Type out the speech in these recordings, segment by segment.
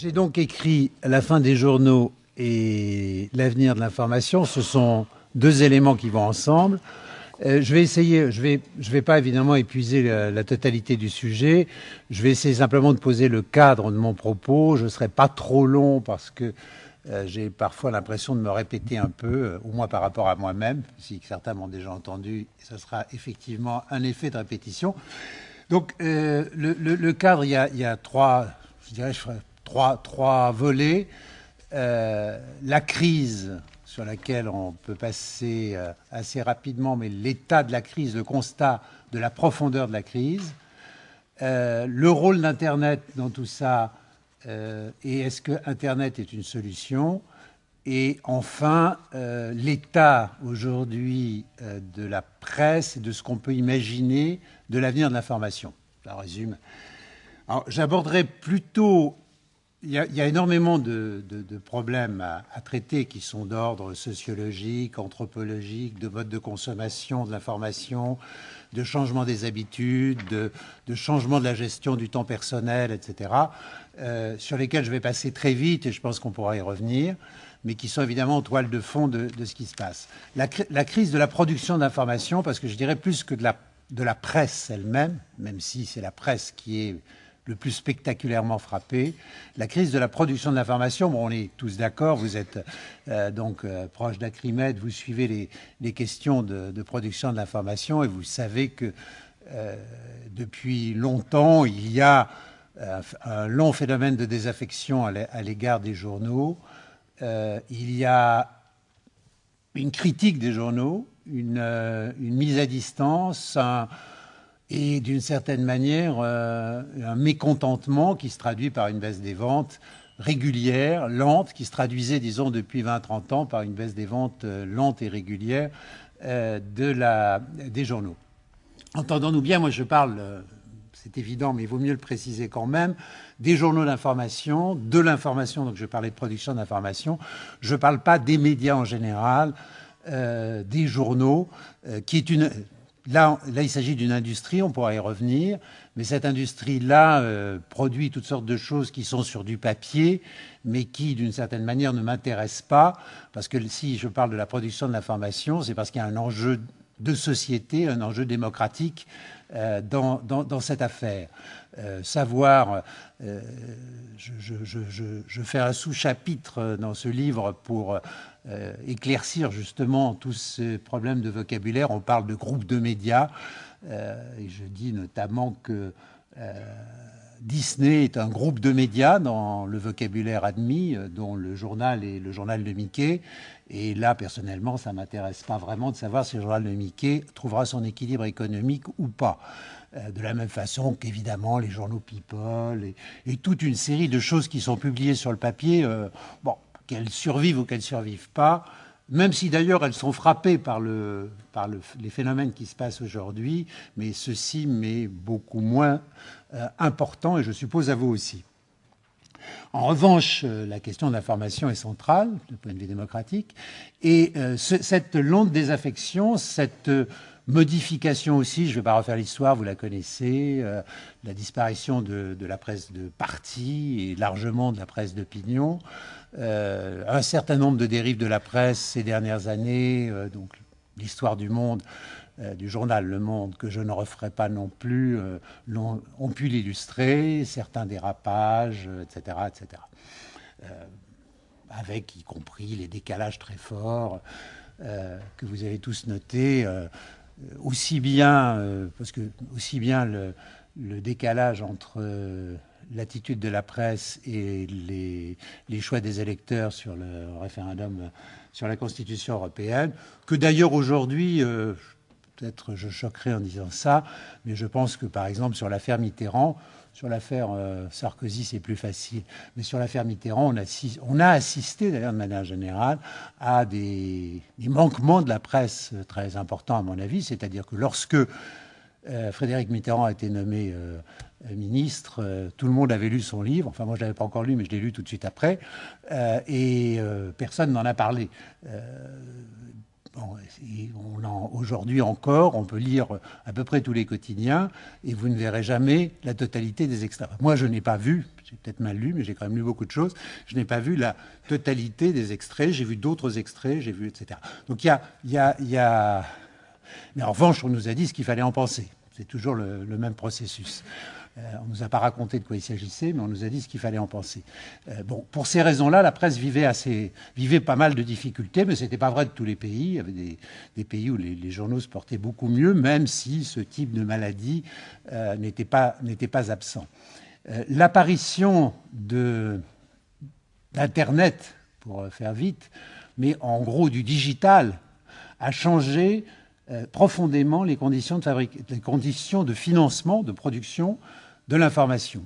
J'ai donc écrit La fin des journaux et l'avenir de l'information. Ce sont deux éléments qui vont ensemble. Euh, je vais essayer, je vais, je vais pas évidemment épuiser la, totalité du sujet. Je vais essayer simplement de poser le cadre de mon propos. Je ne serai pas trop long parce que euh, j'ai parfois l'impression de me répéter un peu, euh, au moins par rapport à moi-même, si certains m'ont déjà entendu. Ce sera effectivement un effet de répétition. Donc, le, le, cadre, il y a, y a trois, je dirais, je trois, trois volets. Euh, la crise sur laquelle on peut passer euh, assez rapidement, mais l'état de la crise, le constat de la profondeur de la crise, euh, le rôle d'Internet dans tout ça, et est-ce que Internet est une solution? Et enfin, l'état aujourd'hui de la presse et de ce qu'on peut imaginer de l'avenir de l'information. Ça résume. J'aborderai plutôt il y, a, énormément de, problèmes à, traiter qui sont d'ordre sociologique, anthropologique, de mode de consommation de l'information, de changement des habitudes, de, changement de la gestion du temps personnel, etc., euh, sur lesquels je vais passer très vite et je pense qu'on pourra y revenir, mais qui sont évidemment en toile de fond de, ce qui se passe. La, crise de la production d'information, parce que je dirais plus que de la presse elle-même, même si c'est la presse qui est le plus spectaculairement frappé. La crise de la production de l'information, bon, on est tous d'accord, vous êtes euh, donc euh, proche d'Acrimed, vous suivez les, questions de, production de l'information et vous savez que euh, depuis longtemps, il y a un long phénomène de désaffection à l'égard des journaux. il y a une critique des journaux, une, une mise à distance, un, et d'une certaine manière euh, un mécontentement qui se traduit par une baisse des ventes régulière, lente, qui se traduisait, disons, depuis 20-30 ans par une baisse des ventes euh, lente et régulière euh, de la, des journaux. Entendons-nous bien, moi je parle, c'est évident, mais il vaut mieux le préciser quand même, des journaux d'information, de l'information, donc je parlais de production d'information, je ne parle pas des médias en général, des journaux, qui est une Là, il s'agit d'une industrie, on pourra y revenir, mais cette industrie-là euh, produit toutes sortes de choses qui sont sur du papier, mais qui, d'une certaine manière, ne m'intéressent pas, parce que si je parle de la production de l'information, c'est parce qu'il y a un enjeu de société, un enjeu démocratique euh, dans, cette affaire. Euh, savoir, je, fais un sous-chapitre dans ce livre pour euh, éclaircir justement tous ces problèmes de vocabulaire. On parle de groupes de médias, euh, et je dis notamment que euh, Disney est un groupe de médias dans le vocabulaire admis, dont le journal est le journal de Mickey. Et là, personnellement, ça m'intéresse pas vraiment de savoir si le journal de Mickey trouvera son équilibre économique ou pas. de la même façon qu'évidemment les journaux People et, toute une série de choses qui sont publiées sur le papier, bon, qu'elles survivent ou qu'elles ne survivent pas, même si d'ailleurs elles sont frappées par, le, par les phénomènes qui se passent aujourd'hui, mais ceci m'est beaucoup moins euh, important et je suppose à vous aussi. En revanche, euh, la question de l'information est centrale du point de vue démocratique et euh, cette longue désaffection, cette Modification aussi, je ne vais pas refaire l'histoire, vous la connaissez, la disparition de, la presse de parti et largement de la presse d'opinion, euh, un certain nombre de dérives de la presse ces dernières années, euh, donc l'histoire du monde, euh, du journal Le Monde, que je ne referai pas non plus, ont, pu l'illustrer, certains dérapages, etc. etc. avec y compris les décalages très forts que vous avez tous notés, aussi bien, parce que aussi bien le, décalage entre l'attitude de la presse et les, choix des électeurs sur le référendum sur la Constitution européenne, que d'ailleurs aujourd'hui, euh, peut-être je choquerai en disant ça, mais je pense que par exemple sur l'affaire Mitterrand, sur l'affaire euh, Sarkozy, c'est plus facile. Mais sur l'affaire Mitterrand, on, a assisté, d'ailleurs, de manière générale, à des, manquements de la presse très importants, à mon avis. C'est-à-dire que lorsque euh, Frédéric Mitterrand a été nommé euh, ministre. Tout le monde avait lu son livre. Enfin, moi, je ne l'avais pas encore lu, mais je l'ai lu tout de suite après. et personne n'en a parlé. Aujourd'hui encore, on peut lire à peu près tous les quotidiens et vous ne verrez jamais la totalité des extraits. Moi, je n'ai pas vu, j'ai peut-être mal lu, mais j'ai quand même lu beaucoup de choses. Je n'ai pas vu la totalité des extraits. J'ai vu d'autres extraits, j'ai vu, etc. Donc il y a, il y a, il y a... Mais en revanche, on nous a dit ce qu'il fallait en penser. C'est toujours le même processus. Euh, on ne nous a pas raconté de quoi il s'agissait, mais on nous a dit ce qu'il fallait en penser. Euh, pour ces raisons-là, la presse vivait, assez, vivait pas mal de difficultés, mais ce n'était pas vrai de tous les pays. Il y avait des, pays où les, journaux se portaient beaucoup mieux, même si ce type de maladie euh, n'était pas, absent. L'apparition d'Internet, pour faire vite, mais en gros du digital, a changé profondément les conditions de financement, de production de l'information.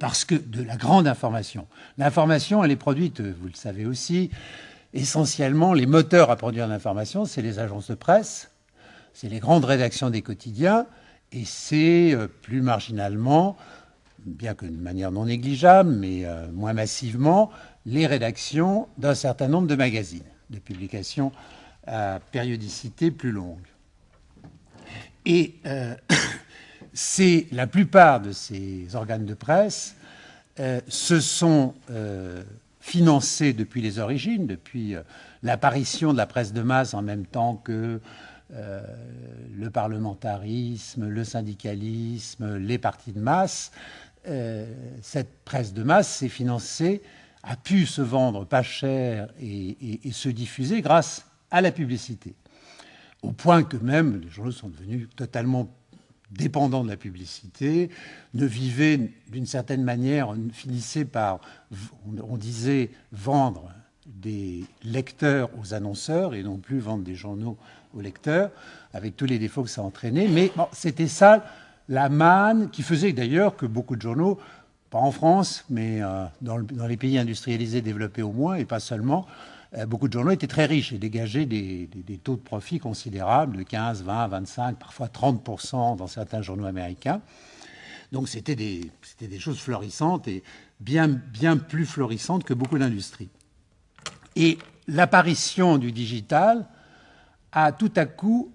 Parce que de la grande information. L'information, elle est produite, vous le savez aussi, essentiellement, les moteurs à produire l'information, c'est les agences de presse, c'est les grandes rédactions des quotidiens, et c'est euh, plus marginalement, bien que de manière non négligeable, mais euh, moins massivement, les rédactions d'un certain nombre de magazines, de publications à périodicité plus longue. Et euh, c'est la plupart de ces organes de presse euh, se sont euh, financés depuis les origines, depuis euh, l'apparition de la presse de masse en même temps que le parlementarisme, le syndicalisme, les partis de masse. cette presse de masse s'est financée, a pu se vendre pas cher et se diffuser grâce à la publicité. Au point que même les journaux sont devenus totalement dépendant de la publicité, ne vivait d'une certaine manière, finissait par, on disait, vendre des lecteurs aux annonceurs et non plus vendre des journaux aux lecteurs, avec tous les défauts que ça entraînait. Mais c'était ça la manne qui faisait d'ailleurs que beaucoup de journaux, pas en France, mais euh, dans, les pays industrialisés développés au moins, et pas seulement, beaucoup de journaux étaient très riches et dégageaient des, taux de profit considérables, de 15, 20, 25, parfois 30% dans certains journaux américains. Donc c'était des, des, choses florissantes et bien, bien plus florissantes que beaucoup d'industries. Et l'apparition du digital a tout à coup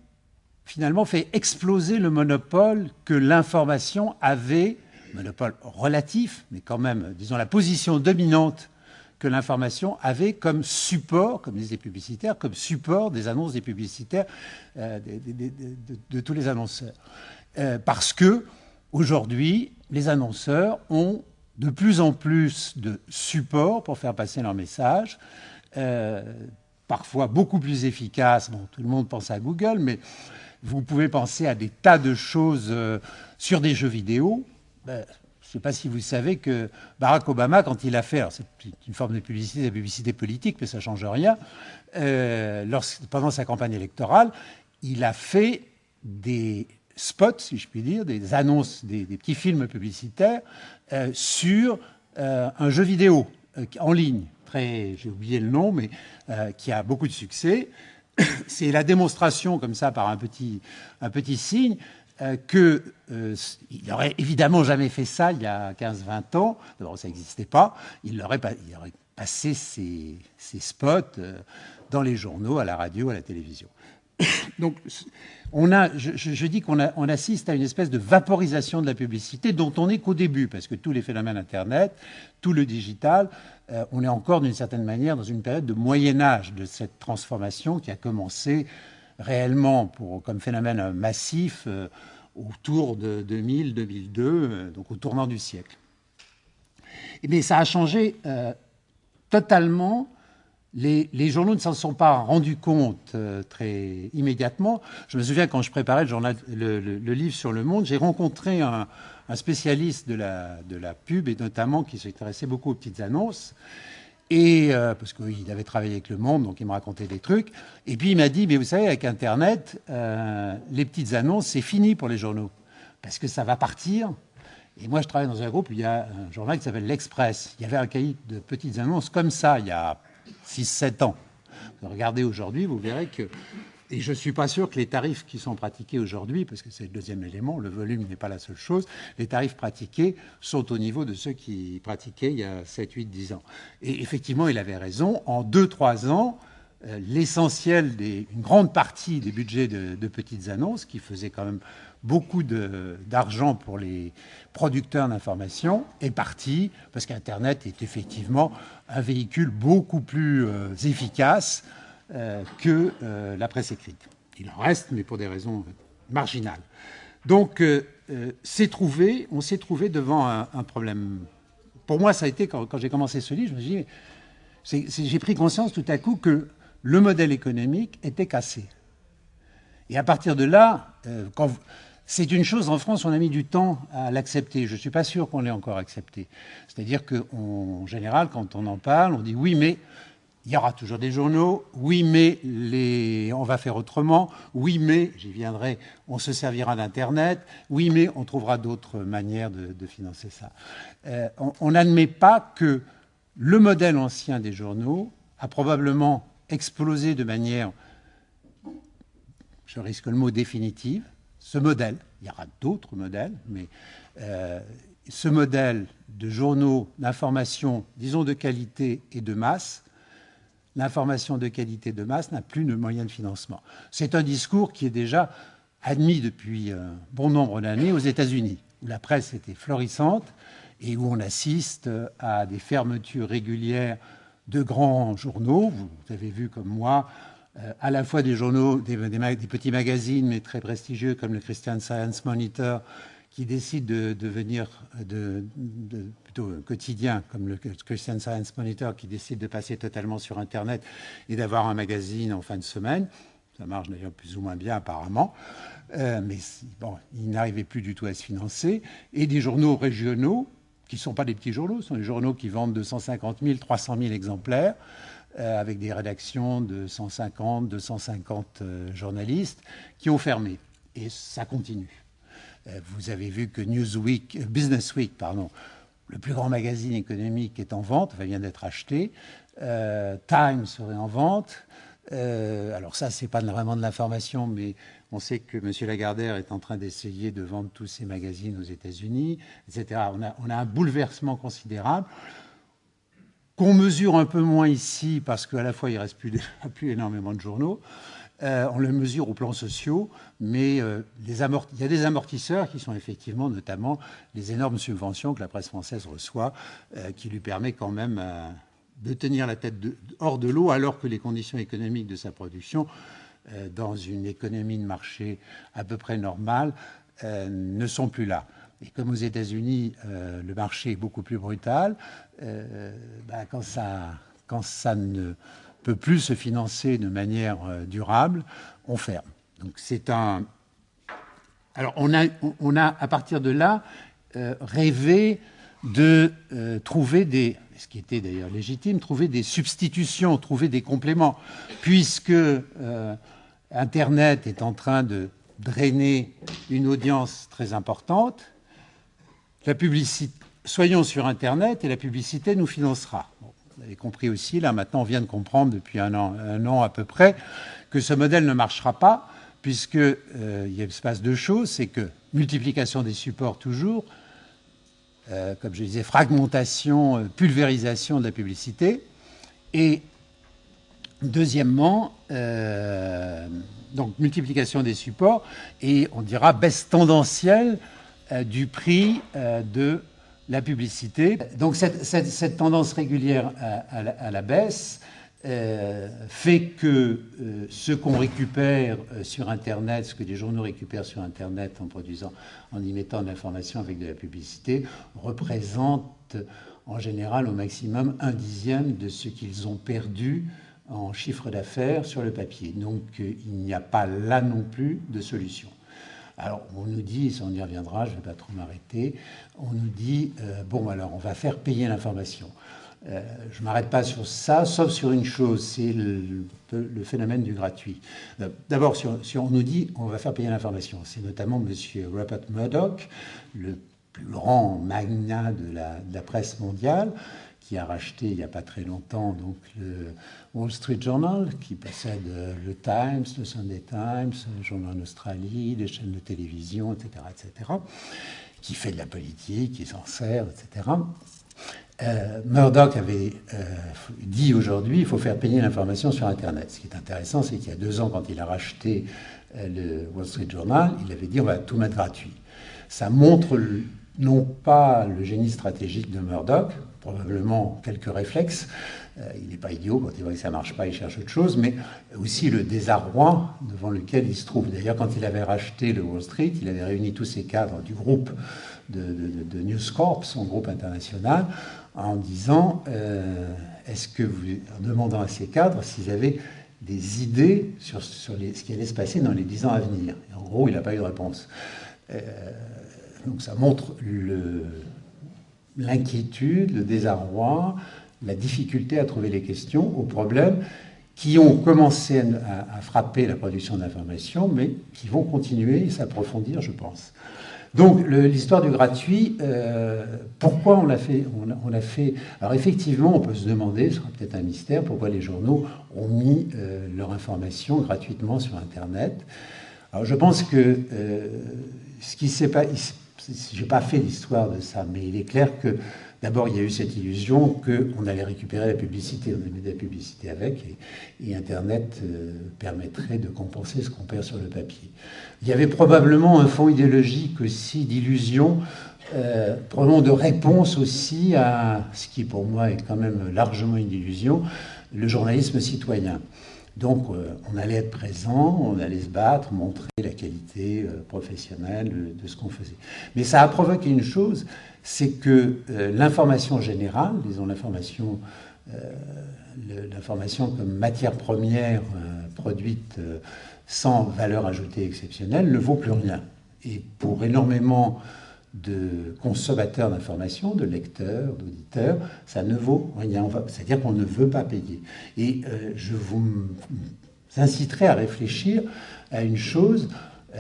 finalement fait exploser le monopole que l'information avait, monopole relatif, mais quand même, disons, la position dominante que l'information avait comme support, comme disent les publicitaires, comme support des annonces des publicitaires euh, de, tous les annonceurs. Euh, parce que aujourd'hui, les annonceurs ont de plus en plus de supports pour faire passer leur message, euh, parfois beaucoup plus efficaces. Bon, tout le monde pense à Google, mais vous pouvez penser à des tas de choses sur des jeux vidéo. Je ne sais pas si vous savez que Barack Obama, quand il a fait, c'est une forme de publicité, de publicité politique, mais ça ne change rien, euh, pendant sa campagne électorale, il a fait des spots, si je puis dire, des annonces, des, petits films publicitaires euh, sur euh, un jeu vidéo en ligne. Très, j'ai oublié le nom, mais qui a beaucoup de succès. C'est la démonstration, comme ça, par un petit, un petit signe, euh, qu'il euh, n'aurait évidemment jamais fait ça il y a 15-20 ans. D'abord, ça n'existait pas. Il aurait, il aurait passé ses, spots euh, dans les journaux, à la radio, à la télévision. Donc, on a, je, dis qu'on on assiste à une espèce de vaporisation de la publicité dont on n'est qu'au début, parce que tous les phénomènes Internet, tout le digital, on est encore d'une certaine manière dans une période de Moyen Âge de cette transformation qui a commencé réellement comme phénomène massif euh, autour de 2000-2002, euh, donc au tournant du siècle. Mais ça a changé euh, totalement. Les, journaux ne s'en sont pas rendus compte très immédiatement. Je me souviens quand je préparais le, livre sur le monde, j'ai rencontré un, spécialiste de la, pub et notamment qui s'intéressait beaucoup aux petites annonces. Et euh, parce qu'il avait travaillé avec Le Monde, donc il me racontait des trucs. Et puis il m'a dit, mais vous savez, avec Internet, euh, les petites annonces, c'est fini pour les journaux, parce que ça va partir. Et moi, je travaille dans un groupe il y a un journal qui s'appelle L'Express. Il y avait un cahier de petites annonces comme ça il y a 6-7 ans. Regardez aujourd'hui, vous verrez que et je ne suis pas sûr que les tarifs qui sont pratiqués aujourd'hui, parce que c'est le deuxième élément, le volume n'est pas la seule chose, les tarifs pratiqués sont au niveau de ceux qui pratiquaient il y a 7, 8, 10 ans. Et effectivement, il avait raison, en 2-3 ans, l'essentiel, une grande partie des budgets de, petites annonces, qui faisaient quand même beaucoup d'argent pour les producteurs d'information, est parti parce qu'Internet est effectivement un véhicule beaucoup plus efficace que la presse écrite. Il en reste, mais pour des raisons marginales. Donc, euh, euh, trouvé, on s'est trouvé devant un, problème. Pour moi, ça a été, quand, j'ai commencé ce livre, je me suis j'ai pris conscience tout à coup que le modèle économique était cassé. Et à partir de là, euh, c'est une chose, en France, on a mis du temps à l'accepter. Je ne suis pas sûr qu'on l'ait encore accepté. C'est-à-dire qu'en général, quand on en parle, on dit oui, mais il y aura toujours des journaux. Oui, mais on va faire autrement. Oui, mais, j'y viendrai, on se servira d'Internet. Oui, mais on trouvera d'autres manières de, financer ça. Euh, on n'admet pas que le modèle ancien des journaux a probablement explosé de manière, je risque le mot définitive, ce modèle. Il y aura d'autres modèles, mais euh, ce modèle de journaux d'information, disons de qualité et de masse, l'information de qualité de masse n'a plus de moyens de financement. C'est un discours qui est déjà admis depuis un bon nombre d'années aux États-Unis, où la presse était florissante et où on assiste à des fermetures régulières de grands journaux. Vous avez vu comme moi, euh, à la fois des journaux, des, petits magazines, mais très prestigieux comme le Christian Science Monitor, qui décide de devenir de, plutôt quotidien, comme le Christian Science Monitor, qui décide de passer totalement sur Internet et d'avoir un magazine en fin de semaine. Ça marche d'ailleurs plus ou moins bien apparemment. Euh, mais bon, il n'arrivait plus du tout à se financer. Et des journaux régionaux, qui ne sont pas des petits journaux, ce sont des journaux qui vendent 250 000, 300 000 exemplaires, euh, avec des rédactions de 150, 250 euh, journalistes, qui ont fermé. Et ça continue. Euh, vous avez vu que Newsweek, euh, Business Week, pardon, le plus grand magazine économique est en vente, vient d'être acheté. Euh, Time serait en vente. alors ça, c'est pas vraiment de l'information, mais on sait que M. Lagardère est en train d'essayer de vendre tous ses magazines aux États-Unis, etc. On a, on a, un bouleversement considérable qu'on mesure un peu moins ici parce qu'à la fois il reste plus, plus énormément de journaux. Euh, on le mesure au plan sociaux, mais euh, il y a des amortisseurs qui sont effectivement notamment les énormes subventions que la presse française reçoit, euh, qui lui permet quand même de tenir la tête hors de l'eau alors que les conditions économiques de sa production, dans une économie de marché à peu près normale, ne sont plus là. Et comme aux États-Unis, le marché est beaucoup plus brutal, ça, quand ça ne peut plus se financer de manière euh, durable, on ferme. Donc c'est un. Alors on a, on a à partir de là euh, rêvé de euh, trouver des, ce qui était d'ailleurs légitime, trouver des substitutions, trouver des compléments, puisque Internet est en train de drainer une audience très importante. La publicité, soyons sur Internet et la publicité nous financera. Vous avez compris aussi, là maintenant on vient de comprendre depuis un an, à peu près, que ce modèle ne marchera pas, puisque euh, se passe deux choses, c'est que multiplication des supports toujours, euh, comme je disais, fragmentation, euh, pulvérisation de la publicité, et deuxièmement, donc multiplication des supports, et on dira baisse tendancielle du prix de la publicité. Donc cette, tendance régulière à, la, baisse euh, fait que euh, ce qu'on récupère euh, sur Internet, ce que les journaux récupèrent sur Internet en produisant, en y mettant de l'information avec de la publicité, représente en général au maximum un dixième de ce qu'ils ont perdu en chiffre d'affaires sur le papier. Donc il n'y a pas là non plus de solution. Alors, on nous dit, on y reviendra, je ne vais pas trop m'arrêter, on nous dit, euh, bon, alors, on va faire payer l'information. Euh, je ne m'arrête pas sur ça, sauf sur une chose, c'est le, phénomène du gratuit. Euh, d'abord, si, on nous dit on va faire payer l'information, c'est notamment M. Rupert Murdoch, le plus grand magnat de la presse mondiale, qui a racheté il n'y a pas très longtemps donc le Wall Street Journal, qui possède euh, le Times, le Sunday Times, le journal en Australie, des chaînes de télévision, etc., etc., qui fait de la politique, qui s'en sert, etc. Euh, Murdoch avait euh, dit aujourd'hui il faut faire payer l'information sur Internet. Ce qui est intéressant, c'est qu'il y a deux ans, quand il a racheté le Wall Street Journal, il avait dit on va tout mettre gratuit. Ça montre non pas le génie stratégique de Murdoch, probablement quelques réflexes. il n'est pas idiot, quand il voit que ça ne marche pas, il cherche autre chose, mais aussi le désarroi devant lequel il se trouve. D'ailleurs, quand il avait racheté le Wall Street, il avait réuni tous ses cadres du groupe de, de News Corp, son groupe international, en disant euh, est-ce que vous, en demandant à ces cadres s'ils avaient des idées sur, sur ce qui allait se passer dans les dix ans à venir. En gros, il n'a pas eu de réponse. Euh, donc ça montre l'inquiétude, le, désarroi, la difficulté à trouver les questions aux problèmes qui ont commencé à, frapper la production d'informations, mais qui vont continuer et s'approfondir, je pense. Donc l'histoire du gratuit, euh, pourquoi on l'a fait, on, fait? Alors effectivement, on peut se demander, ce sera peut-être un mystère, pourquoi les journaux ont mis euh, leur information gratuitement sur Internet? Alors je pense que euh, ce qui s'est pas, j'ai pas fait l'histoire de ça, mais il est clair que D'abord, il y a eu cette illusion qu'on allait récupérer la publicité, on allait de la publicité avec, et, Internet euh, permettrait de compenser ce qu'on perd sur le papier. Il y avait probablement un fond idéologique aussi d'illusion, euh, probablement de réponse aussi à ce qui pour moi est quand même largement une illusion, le journalisme citoyen. Donc euh, on allait être présent, on allait se battre, montrer la qualité euh, professionnelle de ce qu'on faisait. Mais ça a provoqué une chose, c'est que euh, l'information générale, disons l'information, l'information comme matière première produite sans valeur ajoutée exceptionnelle, ne vaut plus rien. Et pour énormément de consommateurs d'informations, de lecteurs, d'auditeurs, ça ne vaut rien. C'est-à-dire qu'on ne veut pas payer. Et je vous inciterai à réfléchir à une chose,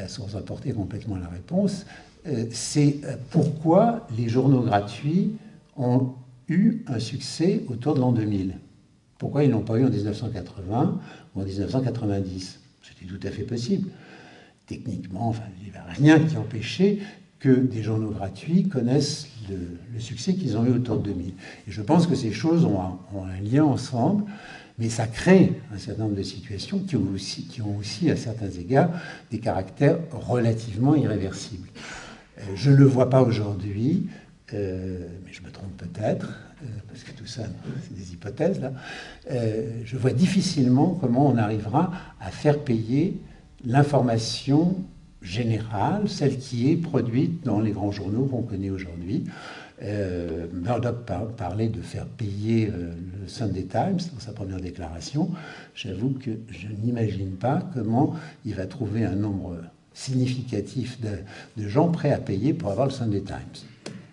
sans apporter complètement la réponse, euh, c'est euh, pourquoi les journaux gratuits ont eu un succès autour de l'an 2000. Pourquoi ils n'ont pas eu en 1980 ou en 1990 C'était tout à fait possible. Techniquement, il n'y avait rien qui empêchait que des journaux gratuits connaissent le, succès qu'ils ont eu autour de 2000. Et je pense que ces choses ont un lien ensemble. Mais ça crée un certain nombre de situations qui ont aussi, qui ont aussi à certains égards, des caractères relativement irréversibles. Euh, je ne le vois pas aujourd'hui, euh, mais je me trompe peut-être, euh, parce que tout ça, c'est des hypothèses là. je vois difficilement comment on arrivera à faire payer l'information générale, celle qui est produite dans les grands journaux qu'on connaît aujourd'hui, euh, Murdoch parlait de faire payer euh, le Sunday Times dans sa première déclaration. J'avoue que je n'imagine pas comment il va trouver un nombre significatif de, gens prêts à payer pour avoir le Sunday Times.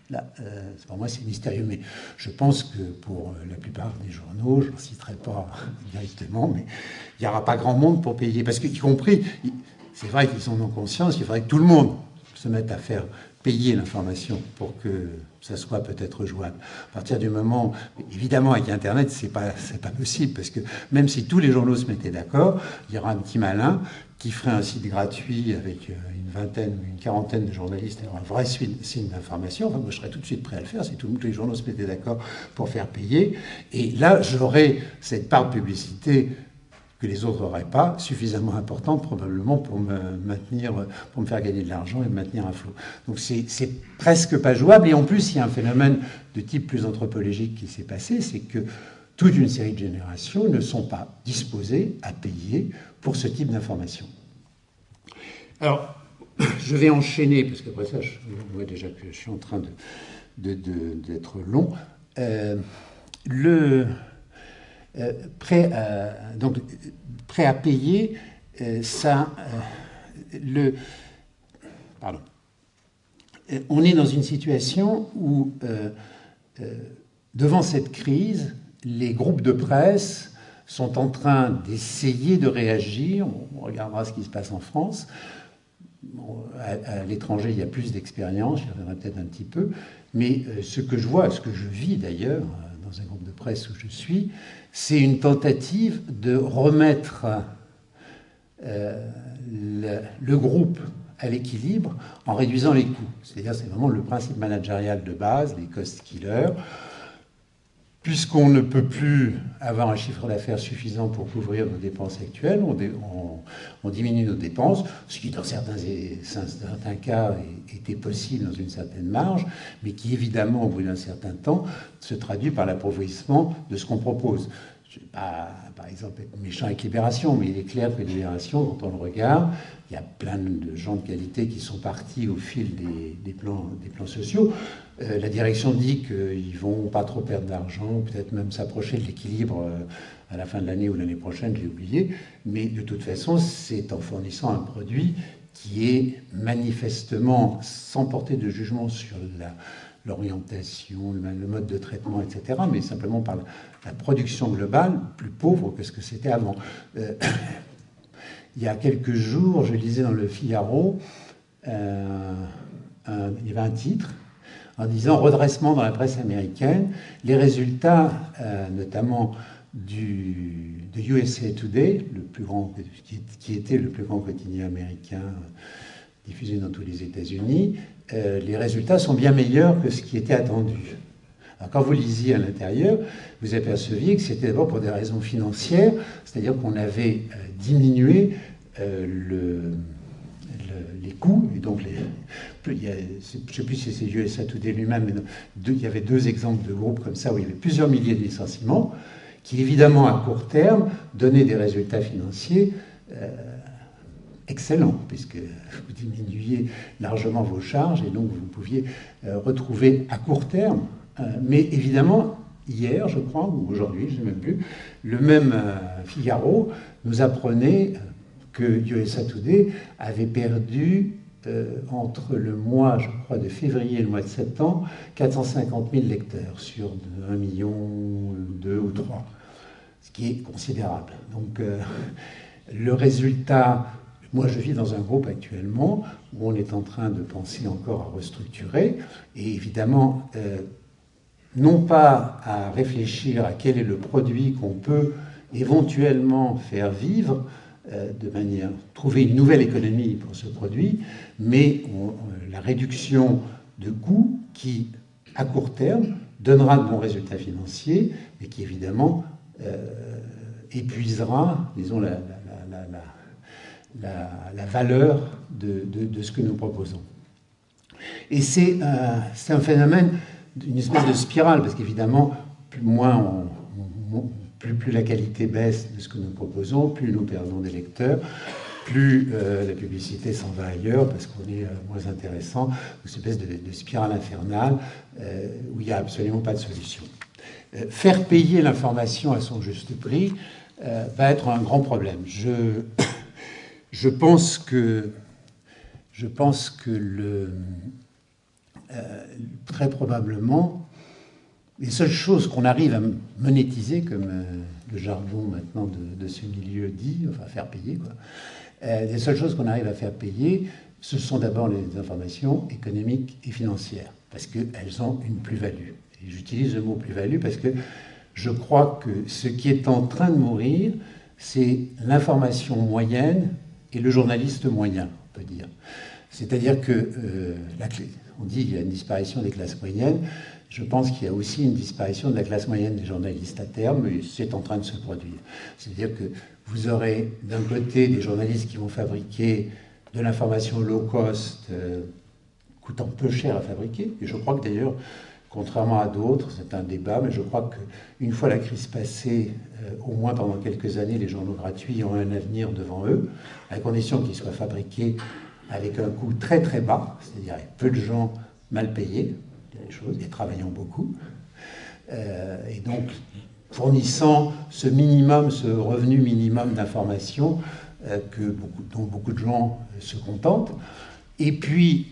Là, euh, pour moi, c'est mystérieux, mais je pense que pour la plupart des journaux, je n'en citerai pas directement, mais il n'y aura pas grand monde pour payer. Parce qu'y compris, c'est vrai qu'ils en conscience, il faudrait que tout le monde se mette à faire payer l'information pour que ça soit peut-être jouable. À partir du moment, évidemment, avec Internet, c'est pas pas possible parce que même si tous les journaux se mettaient d'accord, il y aura un petit malin qui ferait un site gratuit avec euh, une vingtaine ou une quarantaine de journalistes un vrai signe d'information. Enfin, moi, je serais tout de suite prêt à le faire si tous les journaux se mettaient d'accord pour faire payer. Et là, j'aurais cette part de publicité les autres n'auraient pas, suffisamment importante probablement pour me maintenir, pour me faire gagner de l'argent et me maintenir à flot. Donc c'est presque pas jouable. Et en plus, il y a un phénomène de type plus anthropologique qui s'est passé, c'est que toute une série de générations ne sont pas disposées à payer pour ce type d'information. Alors, je vais enchaîner, parce qu'après ça, je vois déjà que je suis en train d'être de, long. Euh, le, euh, prêt, à, donc, prêt à payer, euh, ça, euh, le, pardon, on est dans une situation où, devant cette crise, les groupes de presse sont en train d'essayer de réagir. On regardera ce qui se passe en France. à, l'étranger, il y a plus d'expérience, j'y reviendrai peut-être un petit peu. Mais ce que je vois, ce que je vis d'ailleurs, dans un groupe de presse où je suis, c'est une tentative de remettre euh, le, groupe à l'équilibre en réduisant les coûts. C'est-à-dire, c'est vraiment le principe managérial de base, les cost killers. Puisqu'on ne peut plus avoir un chiffre d'affaires suffisant pour couvrir nos dépenses actuelles, on, diminue nos dépenses, ce qui dans certains, certains, cas était possible dans une certaine marge, mais qui évidemment, au bout d'un certain temps, se traduit par l'appauvrissement de ce qu'on propose. Je ne pas, par exemple, être méchant avec Libération, mais il est clair que Libération, quand on le regarde, il y a plein de gens de qualité qui sont partis au fil des, plans, sociaux. Euh, la direction dit qu'ils vont pas trop perdre d'argent, peut-être même s'approcher de l'équilibre euh, à la fin de l'année ou l'année prochaine, je l'ai oublié. Mais de toute façon, c'est en fournissant un produit qui est manifestement, sans porter de jugement sur l'orientation, le, mode de traitement, etc., mais simplement par la, production globale, plus pauvre que ce que c'était avant. Euh, il y a quelques jours, je lisais dans le Figaro, il y avait un titre en disant redressement dans la presse américaine. Les résultats, euh, notamment du, de USA Today, le plus grand, qui, était le plus grand quotidien américain diffusé dans tous les États-Unis, euh, les résultats sont bien meilleurs que ce qui était attendu. Quand vous lisiez à l'intérieur, vous aperceviez que c'était d'abord pour des raisons financières, c'est-à-dire qu'on avait euh, diminué le, les coûts, donc je ne sais plus si c'est USA Today lui-même, mais il y avait deux exemples de groupes comme ça où il y avait plusieurs milliers de licenciements, qui évidemment à court terme donnaient des résultats financiers euh, excellents, puisque vous diminuiez largement vos charges et donc vous pouviez euh, retrouver à court terme. Euh, mais évidemment, hier, je crois, ou aujourd'hui, je ne sais même plus, le même Figaro nous apprenait que USA Today avait perdu euh, entre le mois, je crois, de février et le mois de septembre, 450 000 lecteurs sur 1 million, 2 ou 3, ce qui est considérable. Donc euh, le résultat, moi je vis dans un groupe actuellement où on est en train de penser encore à restructurer, et évidemment, euh, non pas à réfléchir à quel est le produit qu'on peut éventuellement faire vivre, euh, de manière trouver une nouvelle économie pour ce produit, mais la réduction de coûts qui, à court terme, donnera de bons résultats financiers, mais qui évidemment euh, épuisera, disons, la, valeur de, ce que nous proposons. Et c'est un phénomène, une espèce de spirale, parce qu'évidemment, plus, la qualité baisse de ce que nous proposons, plus nous perdons des lecteurs, plus euh, la publicité s'en va ailleurs parce qu'on est euh, moins intéressant, une espèce de, spirale infernale euh, où il n'y a absolument pas de solution. faire payer l'information à son juste prix va être un grand problème. Je, je pense que, le, très probablement, les seules choses qu'on arrive à monétiser, comme euh, le jargon maintenant de, ce milieu dit, enfin faire payer, quoi, euh, les seules choses qu'on arrive à faire payer, ce sont d'abord les informations économiques et financières, parce qu'elles ont une plus-value. J'utilise le mot plus-value parce que je crois que ce qui est en train de mourir, c'est l'information moyenne et le journaliste moyen, on peut dire. C'est-à-dire que, euh, la on dit qu'il y a une disparition des classes moyennes, je pense qu'il y a aussi une disparition de la classe moyenne des journalistes à terme, et c'est en train de se produire. C'est-à-dire que vous aurez d'un côté des journalistes qui vont fabriquer de l'information low cost, euh, coûtant peu cher à fabriquer, et je crois que d'ailleurs, contrairement à d'autres, c'est un débat, mais je crois qu'une fois la crise passée, euh, au moins pendant quelques années, les journaux gratuits ont un avenir devant eux, à condition qu'ils soient fabriqués avec un coût très très bas, c'est-à-dire avec peu de gens mal payés, choses, et travaillant beaucoup. Euh, et donc, fournissant ce minimum, ce revenu minimum d'information euh, dont beaucoup de gens se contentent. Et puis,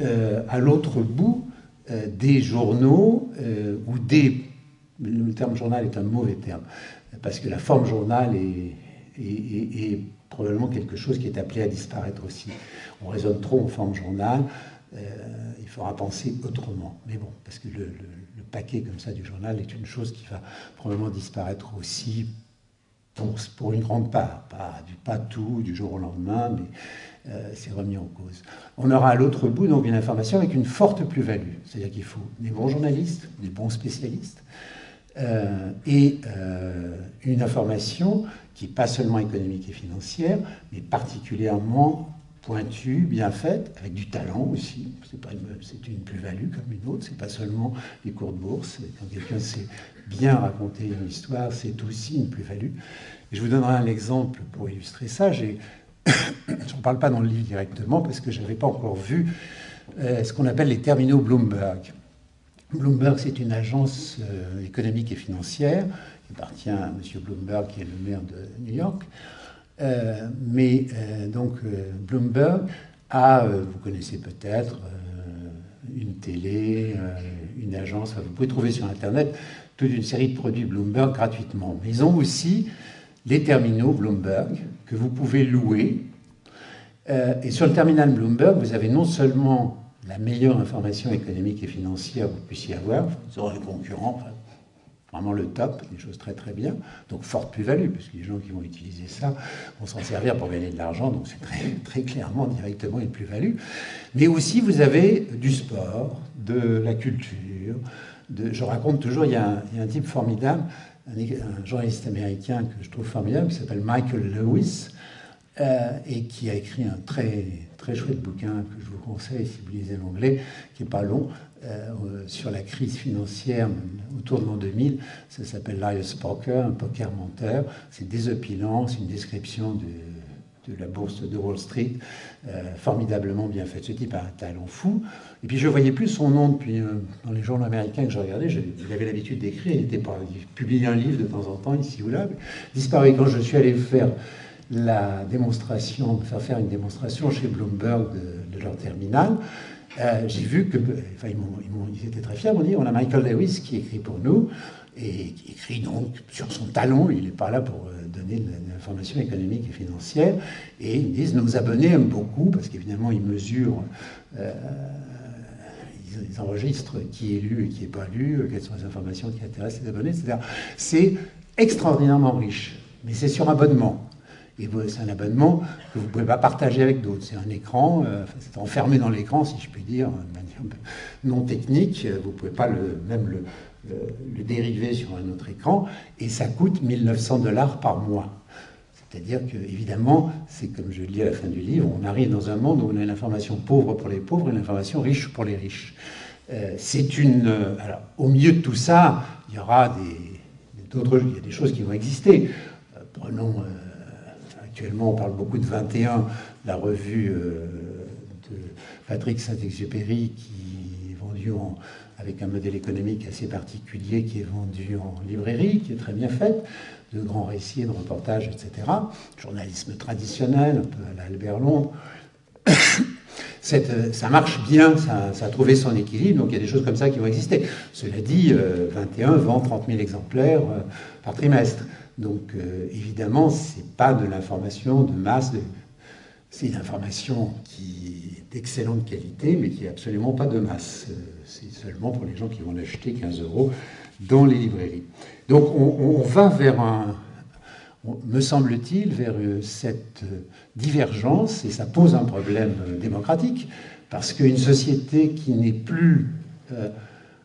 à l'autre bout, des journaux ou des... Le terme journal est un mauvais terme, parce que la forme journal est, est probablement quelque chose qui est appelé à disparaître aussi. On raisonne trop en forme journal. Euh, il faudra penser autrement. Mais bon, parce que le, paquet comme ça du journal est une chose qui va probablement disparaître aussi pour, une grande part. Pas, tout du jour au lendemain, mais euh, c'est remis en cause. On aura à l'autre bout donc une information avec une forte plus-value. C'est-à-dire qu'il faut des bons journalistes, des bons spécialistes, et une information qui n'est pas seulement économique et financière, mais particulièrement pointue, bien faite, avec du talent aussi. C'est une, une plus-value comme une autre. C'est pas seulement les cours de bourse. Quand quelqu'un sait bien raconter une histoire, c'est aussi une plus-value. Je vous donnerai un exemple pour illustrer ça. je ne parle pas dans le livre directement parce que je n'avais pas encore vu euh, ce qu'on appelle les terminaux Bloomberg. Bloomberg, c'est une agence euh, économique et financière qui appartient à M. Bloomberg, qui est le maire de New York. Euh, mais donc Bloomberg a, vous connaissez peut-être, une télé, une agence, vous pouvez trouver sur Internet toute une série de produits Bloomberg gratuitement. Mais ils ont aussi les terminaux Bloomberg que vous pouvez louer. Euh, et sur le terminal Bloomberg, vous avez non seulement la meilleure information économique et financière que vous puissiez avoir, vous aurez un concurrent, vraiment le top, des choses très très bien, donc forte plus-value, parce que les gens qui vont utiliser ça vont s'en servir pour gagner de l'argent, donc c'est très, très clairement directement une plus-value. Mais aussi vous avez du sport, de la culture, je raconte toujours, il y, a un, type formidable, un, journaliste américain que je trouve formidable, qui s'appelle Michael Lewis, euh, et qui a écrit un très, très chouette bouquin que je vous conseille si vous lisez l'anglais, qui n'est pas long, sur la crise financière autour de l'an 2000. Ça s'appelle Liar's Poker, un poker menteur. C'est désopilant, c'est une description de de la bourse de Wall Street, euh, formidablement bien faite. Ce type a un talent fou. Et puis je voyais plus son nom depuis euh, dans les journaux américains que je regardais. Il avait l'habitude d'écrire. Il était il publiait un livre de temps en temps ici ou là. Disparu quand je suis allé faire la démonstration, faire faire une démonstration chez Bloomberg de, leur terminal. Euh, j'ai vu que, enfin, ils, étaient très fiers, ils m'ont dit, on a Michael Lewis qui écrit pour nous, et qui écrit donc sur son talent, il n'est pas là pour donner de l'information économique et financière. Et ils disent nos abonnés aiment beaucoup, parce qu'évidemment, ils mesurent, euh, ils, enregistrent qui est lu et qui n'est pas lu, quelles sont les informations qui intéressent les abonnés, etc. C'est extraordinairement riche, mais c'est sur abonnement. Et c'est un abonnement que vous ne pouvez pas partager avec d'autres. C'est un écran, euh, c'est enfermé dans l'écran, si je puis dire, de manière non technique. Vous ne pouvez pas même le, dériver sur un autre écran, et ça coûte 1900 dollars par mois. C'est-à-dire que, évidemment, c'est comme je le dis à la fin du livre, on arrive dans un monde où on a une information pauvre pour les pauvres et une information riche pour les riches. Euh, c'est une. Euh, alors, au milieu de tout ça, il y aura des, d'autres, il y a des choses qui vont exister. Euh, prenons. Actuellement, on parle beaucoup de 21, la revue de Patrick Saint-Exupéry qui est vendue en, avec un modèle économique assez particulier qui est vendu en librairie, qui est très bien fait, de grands récits, de reportages, etc. Journalisme traditionnel, un peu à l'Albert Londres. ça marche bien, ça, a trouvé son équilibre, donc il y a des choses comme ça qui vont exister. Cela dit, 21 euh, vend 30 000 exemplaires euh, par trimestre. Donc euh, évidemment, ce n'est pas de l'information de masse, c'est une information qui est d'excellente qualité, mais qui n'est absolument pas de masse c'est seulement pour les gens qui vont l'acheter 15 euros dans les librairies. Donc on, va vers un, me semble-t-il, vers euh, cette euh, divergence, et ça pose un problème euh, démocratique, parce qu'une société qui n'est plus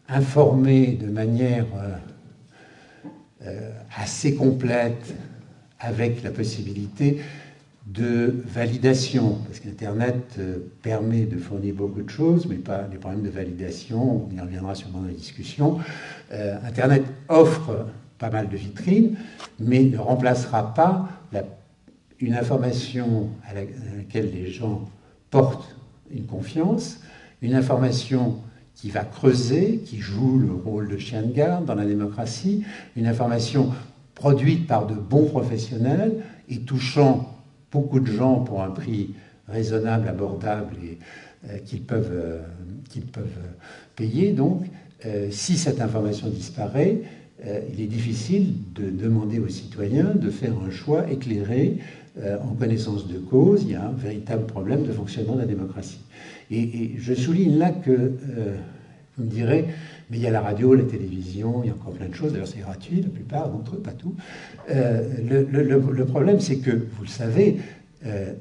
informée de manière assez complète, avec la possibilité de validation, parce qu'Internet euh, permet de fournir beaucoup de choses, mais pas des problèmes de validation, on y reviendra sûrement dans la discussion. Euh, Internet offre pas mal de vitrines, mais ne remplacera pas une information à, laquelle les gens portent une confiance, une information qui va creuser, qui joue le rôle de chien de garde dans la démocratie, une information produite par de bons professionnels et touchant beaucoup de gens pour un prix raisonnable, abordable et euh, qu'ils peuvent, euh, qu'ils peuvent payer. Donc, euh, si cette information disparaît, il est difficile de demander aux citoyens de faire un choix éclairé en connaissance de cause. Il y a un véritable problème de fonctionnement de la démocratie. Et, je souligne là que, vous me direz, mais il y a la radio, la télévision, il y a encore plein de choses. D'ailleurs, c'est gratuit, la plupart d'entre eux, pas tout. Euh, le, problème, c'est que, vous le savez, euh,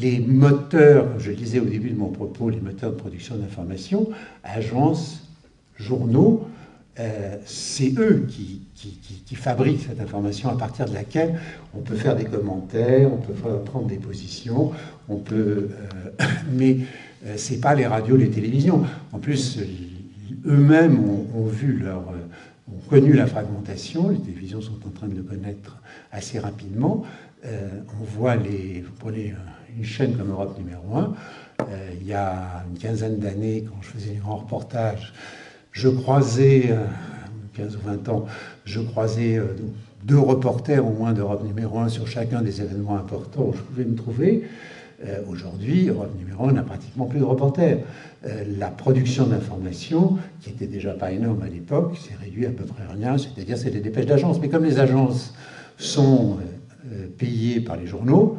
les moteurs, je le disais au début de mon propos, les moteurs de production d'information, agences, journaux, c'est eux qui, fabriquent cette information à partir de laquelle on peut faire des commentaires, on peut prendre des positions, on peut, mais c'est pas les radios, les télévisions. En plus, eux-mêmes ont, vu leur, ont connu la fragmentation. Les télévisions sont en train de le connaître assez rapidement. on voit les, vous prenez une chaîne comme Europe numéro 1, euh, il y a une quinzaine d'années, quand je faisais des grands reportages, je croisais, 15 euh, ou 20 ans, je croisais euh, deux reporters au moins d'Europe numéro 1 sur chacun des événements importants où je pouvais me trouver. Aujourd'hui, Europe numéro 1 n'a pratiquement plus de reporters. la production d'informations, qui était déjà pas énorme à l'époque, s'est réduite à peu près rien, c'est-à-dire c'est des dépêches d'agence. Mais comme les agences sont payées par les journaux,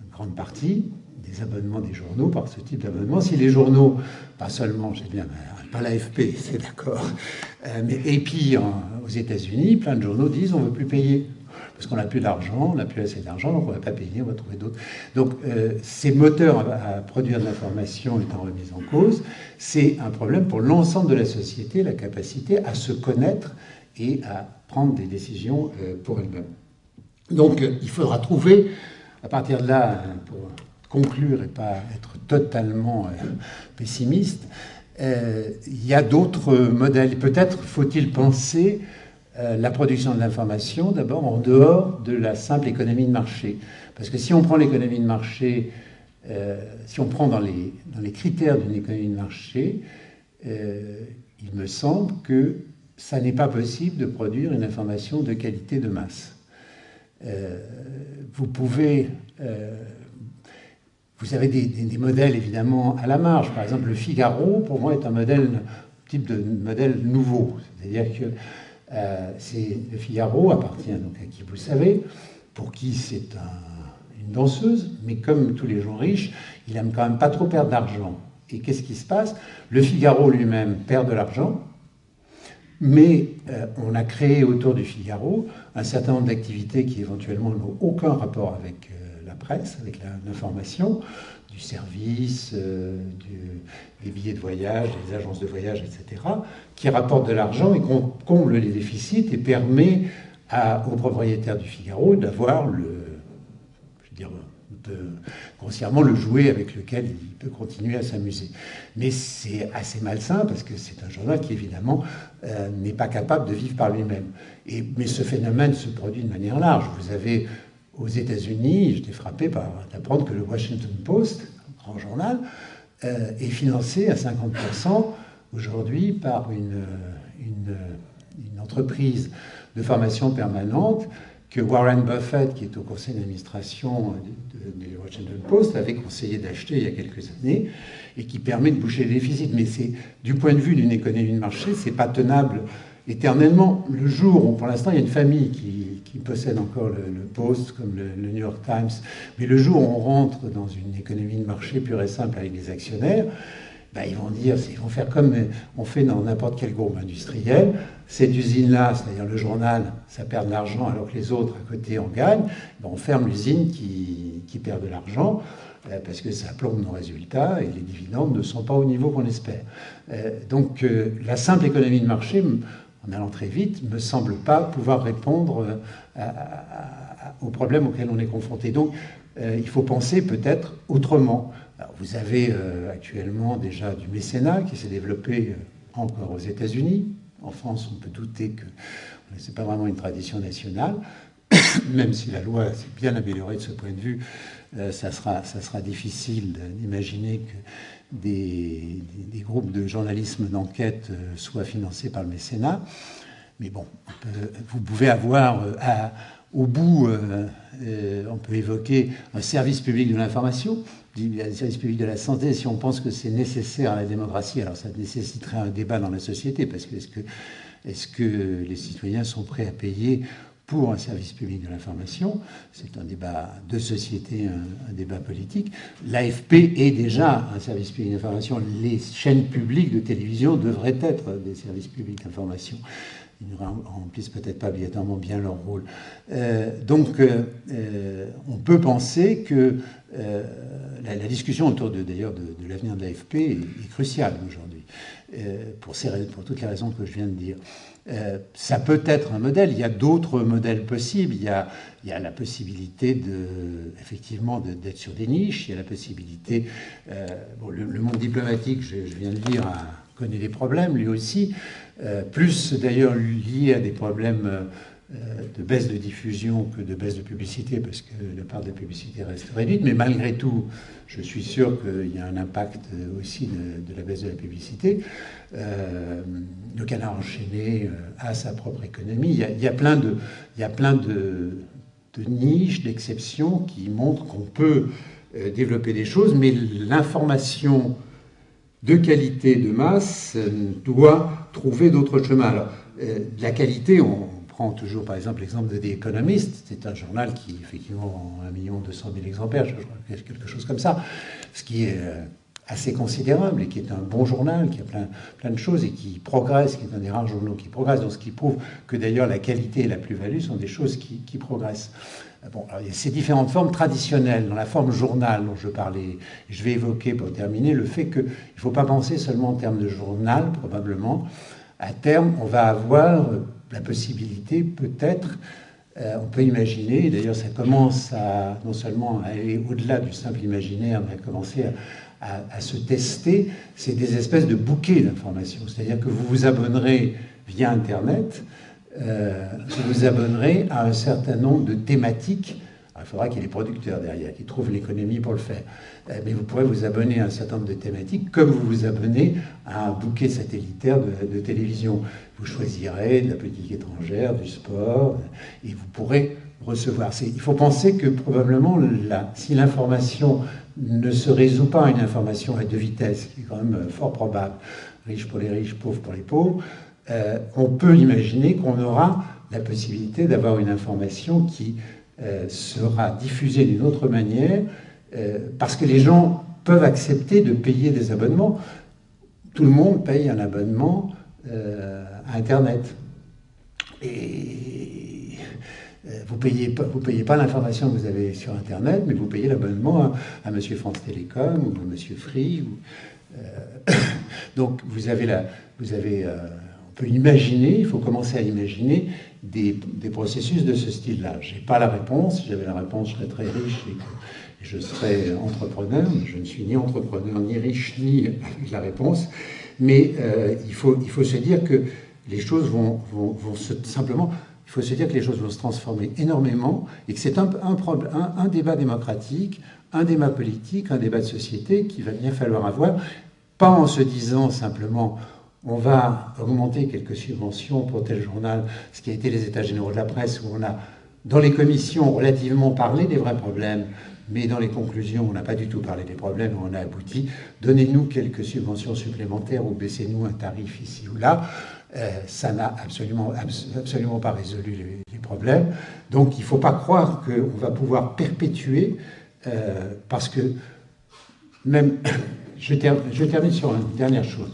une grande partie, des abonnements des journaux par ce type d'abonnement. Si les journaux, pas seulement, j'ai bien, pas l'AFP, c'est d'accord, euh, mais et puis aux États-Unis, plein de journaux disent on ne veut plus payer parce qu'on n'a plus d'argent, on n'a plus assez d'argent, donc on ne va pas payer, on va trouver d'autres. Donc euh, ces moteurs à, produire de l'information étant remis en cause, c'est un problème pour l'ensemble de la société, la capacité à se connaître et à prendre des décisions euh, pour elle-même. Donc il faudra trouver, à partir de là, pour conclure et pas être totalement euh, pessimiste, euh, il y a d'autres modèles. Peut-être faut-il penser euh, la production de l'information d'abord en dehors de la simple économie de marché. Parce que si on prend l'économie de marché, si on prend dans les, critères d'une économie de marché, il me semble que ça n'est pas possible de produire une information de qualité de masse. vous pouvez vous avez des, modèles évidemment à la marge. Par exemple, le Figaro, pour moi, est un modèle type de modèle nouveau. C'est-à-dire que euh, c'est le Figaro appartient à qui vous savez, pour qui c'est une danseuse, mais comme tous les gens riches, il aime quand même pas trop perdre d'argent. Et qu'est-ce qui se passe? Le Figaro lui-même perd de l'argent, mais euh, on a créé autour du Figaro un certain nombre d'activités qui éventuellement n'ont aucun rapport avec euh, presse, avec l'information, du service, euh, des billets de voyage, des agences de voyage, etc., qui rapportent de l'argent et comble les déficits et permet à, aux propriétaires du Figaro d'avoir le, je veux dire, grossièrement le jouet avec lequel il peut continuer à s'amuser. Mais c'est assez malsain parce que c'est un journal qui évidemment euh, n'est pas capable de vivre par lui-même. Mais ce phénomène se produit de manière large. Vous avez aux États-Unis, j'étais frappé par d'apprendre que le Washington Post, un grand journal, euh, est financé à 50% aujourd'hui par une, une, entreprise de formation permanente que Warren Buffett, qui est au conseil d'administration du Washington Post, avait conseillé d'acheter il y a quelques années et qui permet de boucher les déficits. Mais c'est du point de vue d'une économie de marché, c'est pas tenable éternellement. Le jour où, pour l'instant, il y a une famille qui possèdent encore le, Post, comme le, New York Times. Mais le jour où on rentre dans une économie de marché pure et simple avec des actionnaires, ben, ils vont dire, ils vont faire comme on fait dans n'importe quel groupe industriel. Cette usine-là, c'est-à-dire le journal, ça perd de l'argent alors que les autres à côté en gagnent. Ben, on ferme l'usine qui, qui, perd de l'argent euh, parce que ça plombe nos résultats et les dividendes ne sont pas au niveau qu'on espère. Euh, donc euh, la simple économie de marché en allant très vite, me semble pas pouvoir répondre euh, aux problèmes auxquels on est confronté. Donc, euh, il faut penser peut-être autrement. vous avez euh, actuellement déjà du mécénat qui s'est développé encore aux États-Unis. En France, on peut douter que ce n'est pas vraiment une tradition nationale, même si la loi s'est bien améliorée de ce point de vue. ça, sera, ça sera difficile d'imaginer que des, groupes de journalisme d'enquête euh, soient financés par le mécénat. Mais bon, vous pouvez avoir euh, au bout, euh, on peut évoquer un service public de l'information, un service public de la santé, si on pense que c'est nécessaire à la démocratie, alors ça nécessiterait un débat dans la société, parce que, est-ce que les citoyens sont prêts à payer pour un service public de l'information. C'est un débat de société, un, débat politique. L'AFP est déjà un service public d'information. Les chaînes publiques de télévision devraient être des services publics d'information. Ils ne remplissent peut-être pas obligatoirement bien leur rôle. Euh, donc, euh, euh, on peut penser que la, discussion autour de, d'ailleurs de, l'avenir de l'AFP est, cruciale aujourd'hui. pour toutes les raisons que je viens de dire. Ça peut être un modèle. Il y a d'autres modèles possibles. Il y a, la possibilité de, effectivement d'être sur des niches. Il y a la possibilité. bon, le, monde diplomatique, je, viens de dire, connaît des problèmes lui aussi, plus d'ailleurs liés à des problèmes euh, de baisse de diffusion que de baisse de publicité, parce que la part de la publicité reste réduite. Mais malgré tout, je suis sûr qu'il y a un impact aussi de, la baisse de la publicité. Euh, le canard enchaîné euh, a sa propre économie. Il y a, plein de, il y a plein de niches, d'exceptions qui montrent qu'on peut développer des choses, mais l'information de qualité, de masse, doit trouver d'autres chemins. Alors, la qualité, on, prend toujours par exemple l'exemple de The Economist, c'est un journal qui effectivement vend 1 million 200 000 exemplaires, quelque chose comme ça, ce qui est euh, assez considérable et qui est un bon journal, qui a plein, de choses et qui progresse, qui est un des rares journaux qui progresse, donc ce qui prouve que d'ailleurs la qualité et la plus-value sont des choses qui, progressent. Euh, bon, ces différentes formes traditionnelles. Dans la forme journal dont je parlais, je vais évoquer pour terminer le fait qu'il ne faut pas penser seulement en termes de journal, probablement. À terme, on va avoir la possibilité, peut-être, euh, on peut imaginer, d'ailleurs ça commence à non seulement à aller au-delà du simple imaginaire, mais à commencer à, se tester, c'est des espèces de bouquets d'informations. C'est-à-dire que vous vous abonnerez via Internet, euh, vous vous abonnerez à un certain nombre de thématiques il faudra qu'il y ait des producteurs derrière, qui trouvent l'économie pour le faire. Euh, mais vous pourrez vous abonner à un certain nombre de thématiques, comme vous vous abonnez à un bouquet satellitaire de, télévision. Vous choisirez de la politique étrangère, du sport, et vous pourrez recevoir. Il faut penser que probablement, si l'information ne se résout pas à une information à deux vitesses, qui est quand même fort probable, riche pour les riches, pauvre pour les pauvres, euh, on peut imaginer qu'on aura la possibilité d'avoir une information qui euh, sera diffusée d'une autre manière, euh, parce que les gens peuvent accepter de payer des abonnements. Tout le monde paye un abonnement euh, à Internet. Et vous ne payez pas, payez pas l'information que vous avez sur Internet, mais vous payez l'abonnement à, M. France Télécom ou à M. Free. donc vous avez, la, vous avez peut imaginer, il faut commencer à imaginer des, processus de ce style-là. Je n'ai pas la réponse. Si j'avais la réponse, je serais très riche et, je serais entrepreneur. Je ne suis ni entrepreneur, ni riche, ni avec la réponse. Mais euh, il, faut, il faut se dire que les choses vont, vont, se, simplement, il faut se dire que les choses vont se transformer énormément et que c'est un, un, un, débat démocratique, un débat politique, un débat de société qu'il va bien falloir avoir, pas en se disant simplement on va augmenter quelques subventions pour tel journal, ce qui a été les états généraux de la presse, où on a, dans les commissions, relativement parlé des vrais problèmes, mais dans les conclusions, on n'a pas du tout parlé des problèmes, on a abouti. Donnez-nous quelques subventions supplémentaires ou baissez-nous un tarif ici ou là. Euh, ça n'a absolument, pas résolu les, problèmes. Donc il ne faut pas croire qu'on va pouvoir perpétuer, euh, parce que même, je termine sur une dernière chose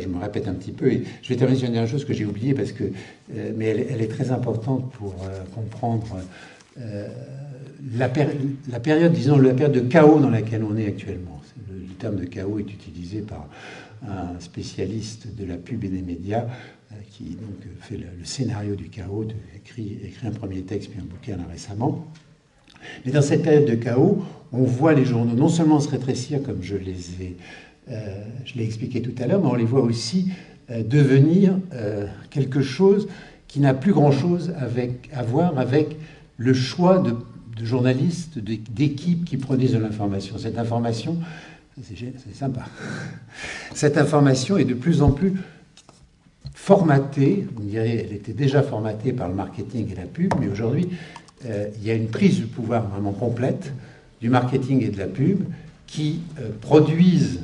je me répète un petit peu. Et je vais terminer sur une dernière chose que j'ai oubliée, parce que, euh, mais elle, est très importante pour euh, comprendre euh, la, période, disons, la période de chaos dans laquelle on est actuellement. Le, terme de chaos est utilisé par un spécialiste de la pub et des médias qui donc fait le, scénario du chaos, écrit, écrit un premier texte puis un bouquin récemment. Mais dans cette période de chaos, on voit les journaux non seulement se rétrécir, comme je les ai je l'ai expliqué tout à l'heure, mais on les voit aussi euh, devenir euh, quelque chose qui n'a plus grand-chose à voir avec le choix de, journalistes, d'équipes qui produisent de l'information. Cette information, c'est sympa, cette information est de plus en plus formatée, on dirait elle était déjà formatée par le marketing et la pub, mais aujourd'hui, il y a une prise de pouvoir vraiment complète du marketing et de la pub qui produisent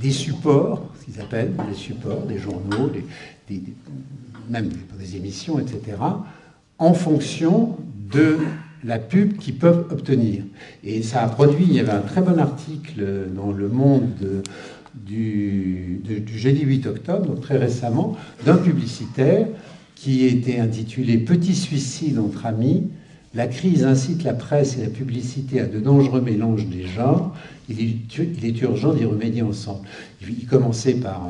des supports, ce qu'ils appellent des supports, des journaux, même des émissions, etc., en fonction de la pub qu'ils peuvent obtenir. Et ça a produit, il y avait un très bon article dans Le Monde du, du, jeudi 8 octobre, donc très récemment, d'un publicitaire qui était intitulé Petit suicide entre amis, La crise incite la presse et la publicité à de dangereux mélanges des genres. Il est, urgent d'y remédier ensemble. Il commençait par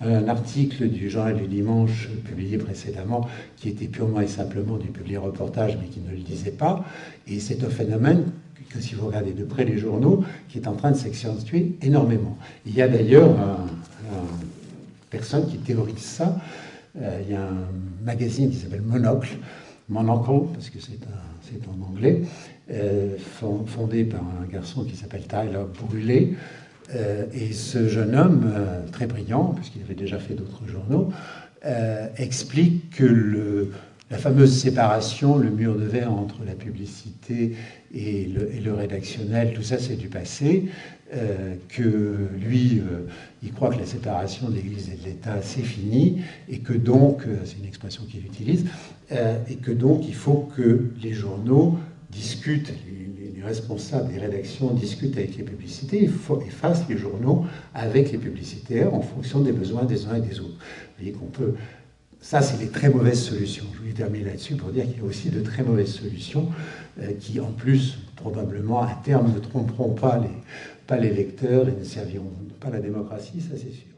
un, article du journal du dimanche publié précédemment qui était purement et simplement du publié reportage mais qui ne le disait pas. Et c'est un phénomène que si vous regardez de près les journaux, qui est en train de s'accentuer énormément. Il y a d'ailleurs une personne qui théorise ça. Euh, il y a un magazine qui s'appelle Monocle, Monocle, parce que c'est en anglais, euh, fondé par un garçon qui s'appelle Tyler Brûlé. Euh, et ce jeune homme, très brillant, puisqu'il avait déjà fait d'autres journaux, explique que le, la fameuse séparation, le mur de verre entre la publicité et le, rédactionnel, tout ça c'est du passé, euh, que lui, euh, il croit que la séparation de l'Église et de l'État c'est fini, et que donc, euh, c'est une expression qu'il utilise, et que donc il faut que les journaux discutent, les, responsables des rédactions discutent avec les publicités et, fassent les journaux avec les publicitaires en fonction des besoins des uns et des autres. Vous voyez qu'on peut ça, c'est les très mauvaises solutions. Je vais terminer là-dessus pour dire qu'il y a aussi de très mauvaises solutions qui, en plus, probablement, à terme, ne tromperont pas les, pas les lecteurs et ne serviront pas la démocratie, ça c'est sûr.